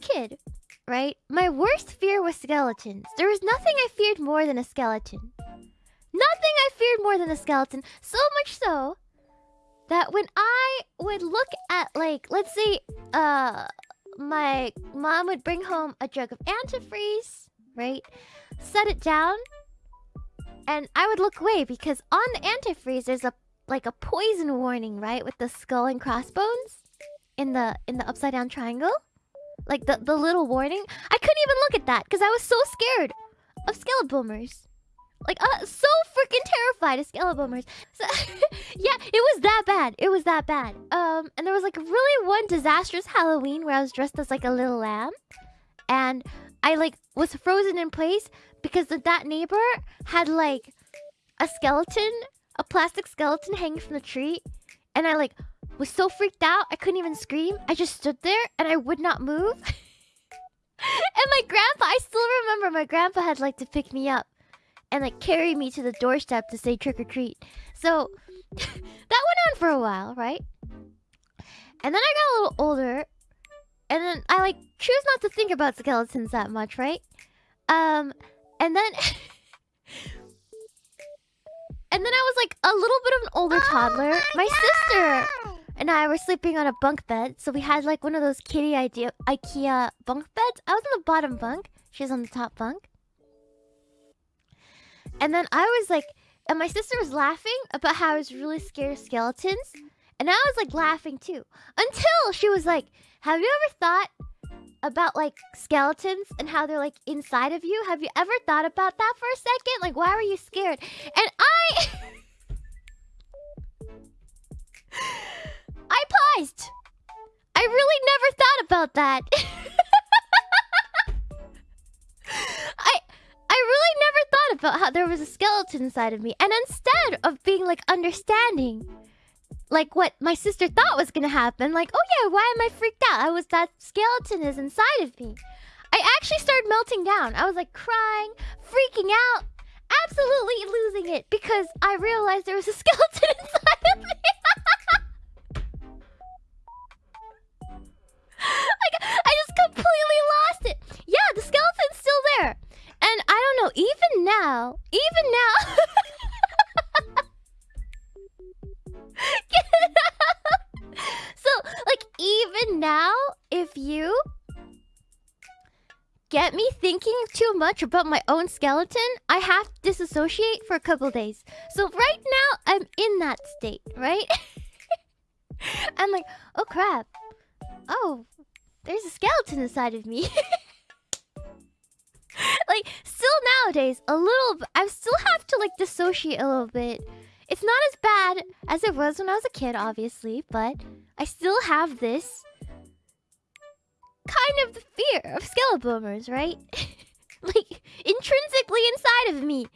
kid, right, my worst fear was skeletons. There was nothing I feared more than a skeleton. Nothing I feared more than a skeleton. So much so that when I would look at like, let's say, uh, my mom would bring home a jug of antifreeze, right? Set it down, and I would look away because on the antifreeze there's a like a poison warning, right, with the skull and crossbones in the in the upside down triangle, like the the little warning. I couldn't even look at that because I was so scared of skeleton boomers. Like, uh, so freaking terrified of skeleton So, yeah, it was that bad. It was that bad. Um, and there was like really one disastrous Halloween where I was dressed as like a little lamb, and I like was frozen in place because that neighbor had like a skeleton, a plastic skeleton hanging from the tree, and I like was so freaked out I couldn't even scream. I just stood there and I would not move. and my grandpa, I still remember my grandpa had like to pick me up and like carry me to the doorstep to say trick or treat. So that went on for a while, right? And then I got a little older and then I like choose not to think about skeletons that much, right? Um and then And then I was like a little bit of an older toddler. Oh my, my sister and I were sleeping on a bunk bed. So we had like one of those kitty idea IKEA bunk beds. I was on the bottom bunk. She was on the top bunk. And then I was like, and my sister was laughing about how I was really scared of skeletons. And I was like laughing too. Until she was like, Have you ever thought about like skeletons and how they're like inside of you? Have you ever thought about that for a second? Like, why were you scared? And about that. I I really never thought about how there was a skeleton inside of me. And instead of being like understanding like what my sister thought was gonna happen, like, oh yeah, why am I freaked out? I was that skeleton is inside of me. I actually started melting down. I was like crying, freaking out, absolutely losing it because I realized there was a skeleton inside now, if you get me thinking too much about my own skeleton, I have to disassociate for a couple days. So right now, I'm in that state, right? I'm like, oh crap. Oh, there's a skeleton inside of me. like, still nowadays, a little... I still have to, like, dissociate a little bit. It's not as bad as it was when I was a kid, obviously, but I still have this kind of fear of skeleton right? like, intrinsically inside of me.